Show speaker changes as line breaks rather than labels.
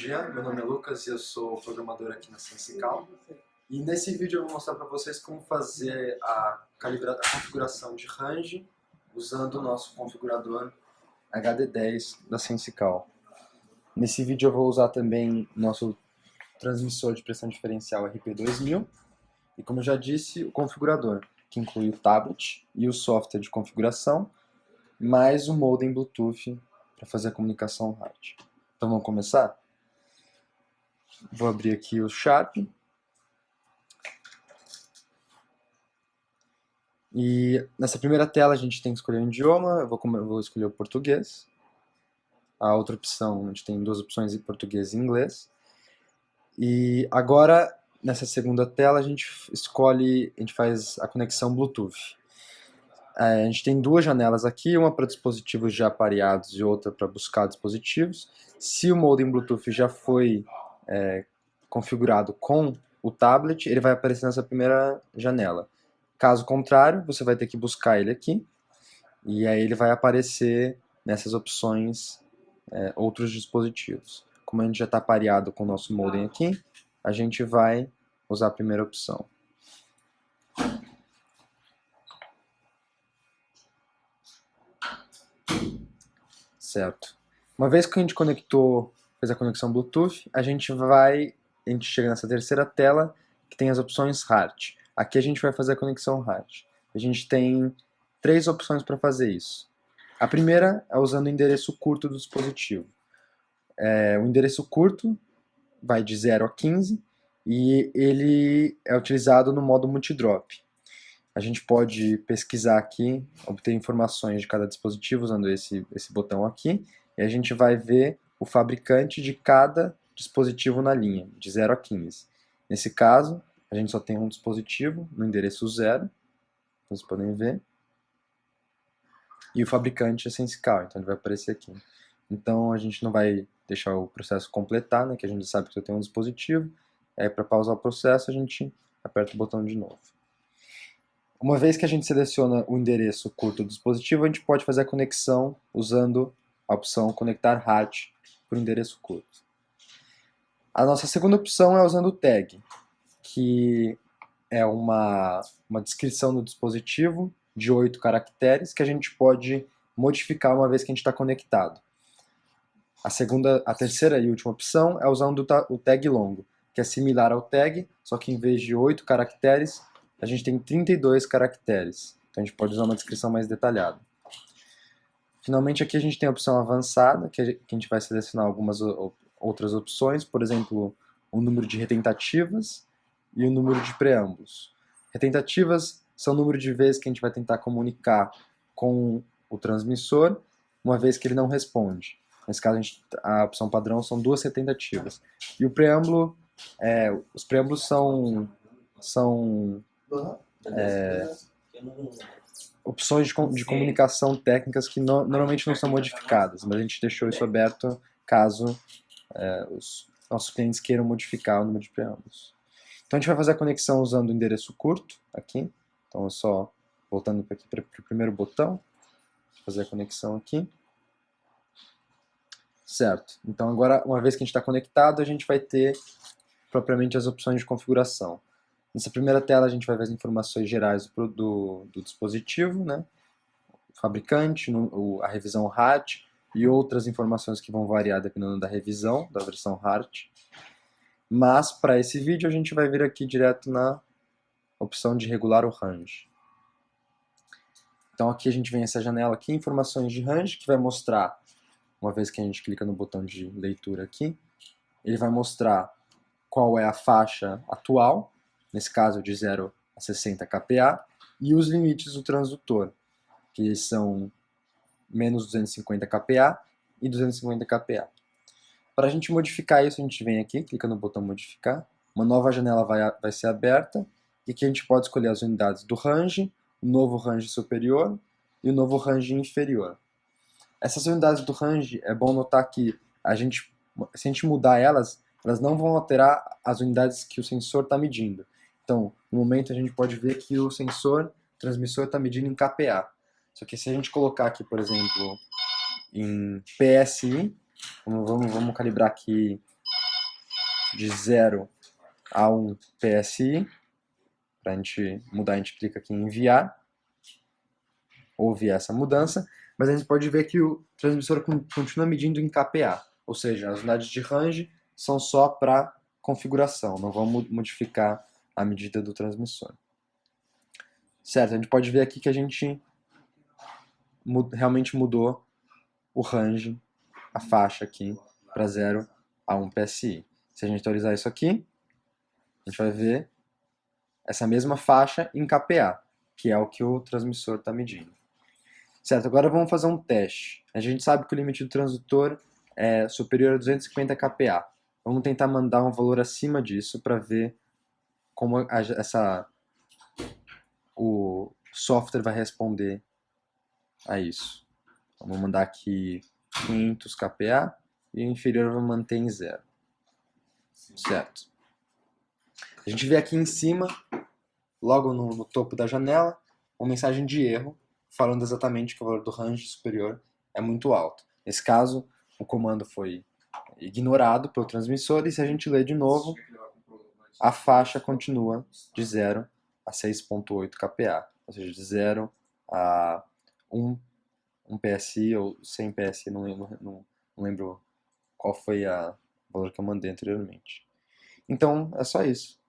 Dia, meu nome é Lucas e eu sou programador aqui na Sensical. E nesse vídeo eu vou mostrar para vocês como fazer a, calibra... a configuração de range usando o nosso configurador HD10 da Sensical. Nesse vídeo eu vou usar também nosso transmissor de pressão diferencial RP2000 e como eu já disse, o configurador, que inclui o tablet e o software de configuração, mais o modem Bluetooth para fazer a comunicação hard. Então vamos começar? Vou abrir aqui o Sharp. E nessa primeira tela a gente tem que escolher um idioma, eu vou, vou escolher o português. A outra opção, a gente tem duas opções em português e inglês. E agora, nessa segunda tela, a gente escolhe, a gente faz a conexão Bluetooth. É, a gente tem duas janelas aqui, uma para dispositivos já pareados e outra para buscar dispositivos. Se o modem Bluetooth já foi é, configurado com o tablet, ele vai aparecer nessa primeira janela. Caso contrário, você vai ter que buscar ele aqui, e aí ele vai aparecer nessas opções é, outros dispositivos. Como a gente já está pareado com o nosso modem aqui, a gente vai usar a primeira opção. Certo. Uma vez que a gente conectou, fez a conexão Bluetooth, a gente vai, a gente chega nessa terceira tela que tem as opções HART. Aqui a gente vai fazer a conexão HART. A gente tem três opções para fazer isso. A primeira é usando o endereço curto do dispositivo. É, o endereço curto vai de 0 a 15 e ele é utilizado no modo multidrop. A gente pode pesquisar aqui, obter informações de cada dispositivo usando esse, esse botão aqui, e a gente vai ver o fabricante de cada dispositivo na linha, de 0 a 15. Nesse caso, a gente só tem um dispositivo no endereço 0, vocês podem ver, e o fabricante é Sensical, então ele vai aparecer aqui. Então a gente não vai deixar o processo completar, né, que a gente sabe que eu tenho um dispositivo, aí para pausar o processo a gente aperta o botão de novo. Uma vez que a gente seleciona o endereço curto do dispositivo, a gente pode fazer a conexão usando a opção conectar HART por endereço curto. A nossa segunda opção é usando o tag, que é uma, uma descrição do dispositivo de oito caracteres que a gente pode modificar uma vez que a gente está conectado. A segunda, a terceira e última opção é usando o tag longo, que é similar ao tag, só que em vez de oito caracteres, a gente tem 32 caracteres. Então a gente pode usar uma descrição mais detalhada. Finalmente aqui a gente tem a opção avançada, que a gente vai selecionar algumas outras opções, por exemplo, o número de retentativas e o número de preâmbulos. Retentativas são o número de vezes que a gente vai tentar comunicar com o transmissor, uma vez que ele não responde. Nesse caso, a, gente, a opção padrão são duas retentativas. E o preâmbulo, é, os preâmbulos são, são é, opções de, de, comunicação técnicas que no, normalmente não são modificadas, mas a gente deixou isso aberto caso é, os nossos clientes queiram modificar o número de preâmbulos. Então a gente vai fazer a conexão usando o endereço curto aqui, então é só voltando aqui para o primeiro botão, fazer a conexão aqui. Certo, então agora uma vez que a gente está conectado, a gente vai ter propriamente as opções de configuração. Nessa primeira tela a gente vai ver as informações gerais do, do, do dispositivo, né? o fabricante, o, a revisão HART e outras informações que vão variar dependendo da revisão, da versão HART. Mas para esse vídeo a gente vai vir aqui direto na opção de regular o range. Então aqui a gente vem essa janela aqui, informações de range, que vai mostrar, uma vez que a gente clica no botão de leitura aqui, ele vai mostrar qual é a faixa atual, nesse caso de 0 a 60 kPa, e os limites do transdutor, que são menos 250 kPa e 250 kPa. Para a gente modificar isso, a gente vem aqui, clica no botão modificar, uma nova janela vai, vai ser aberta, e aqui a gente pode escolher as unidades do range, o novo range superior e o novo range inferior. Essas unidades do range, é bom notar que a gente, se a gente mudar elas, elas não vão alterar as unidades que o sensor está medindo. Então, no momento a gente pode ver que o sensor transmissor está medindo em kPa. Só que se a gente colocar aqui, por exemplo, em PSI, vamos, vamos, vamos calibrar aqui de 0 a 1 PSI. Para a gente mudar, a gente clica aqui em enviar. Houve essa mudança, mas a gente pode ver que o transmissor continua medindo em kPa, ou seja, as unidades de range são só para configuração, não vão modificar a medida do transmissor. Certo, a gente pode ver aqui que a gente realmente mudou o range, a faixa aqui, para 0 a 1 PSI. Se a gente atualizar isso aqui, a gente vai ver essa mesma faixa em kPa, que é o que o transmissor está medindo. Certo, agora vamos fazer um teste. A gente sabe que o limite do transdutor é superior a 250 kPa. Vamos tentar mandar um valor acima disso para ver como a, essa, o software vai responder a isso. Então, vou mandar aqui 500 kPa e o inferior vou manter em zero. Certo. A gente vê aqui em cima, logo no, no topo da janela, uma mensagem de erro falando exatamente que o valor do range superior é muito alto. Nesse caso, o comando foi ignorado pelo transmissor e se a gente ler de novo, a faixa continua de 0 a 6.8 kPa, ou seja, de 0 a 1, 1 PSI ou 100 PSI, não lembro, não, não lembro qual foi o valor que eu mandei anteriormente. Então, é só isso.